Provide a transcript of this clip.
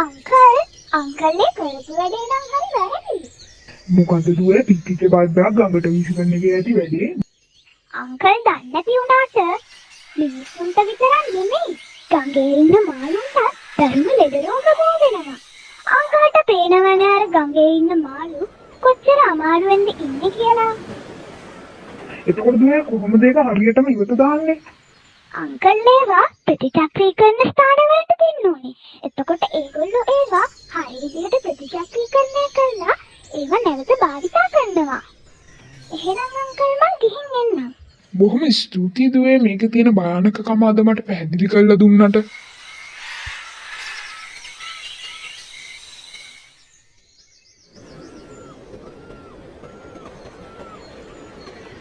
Uncle අංකල්ලේ කරපු වැඩේ නම් හරි වැරදි. මොකද දුවේ පිටිච්ච බද්දා ගඟට විසිකරන එක ඇති වැඩේ අංකල් දන්නේ නැති වුණාට මිනිස්සුන්ට විතරක් නෙමෙයි ගඟේ ඉන්න මාළුන්ට ධර්ම ලෙඩ රෝග බෝ වෙනවා. අංකල්ට පේනවනේ අර ගඟේ ඉන්න මාළු කොච්චර අමාරුවෙන්ද ඉන්නේ කියලා. එතකොට දුවේ කොහොමද ඒක හරියටම ඉවත දාන්නේ අංකල් ඒවා ප්‍රතිචක්‍රීකරණ ස්ථානවලට දෙන්න ඕනේ. එතකොට ඒගොල්ලෝ ඒවා හරි විදිහට ප්‍රතිචක්‍රීකරණය කරලා ඒවා නැවත භාවිතා කරනවා. එහෙනම් අංකල් මං ගිහින් එන්නම්. බොහොම ස්තුතියි දුවේ මේක තියෙන භයානකකම අද මට පැහැදිලි කරලා දුන්නට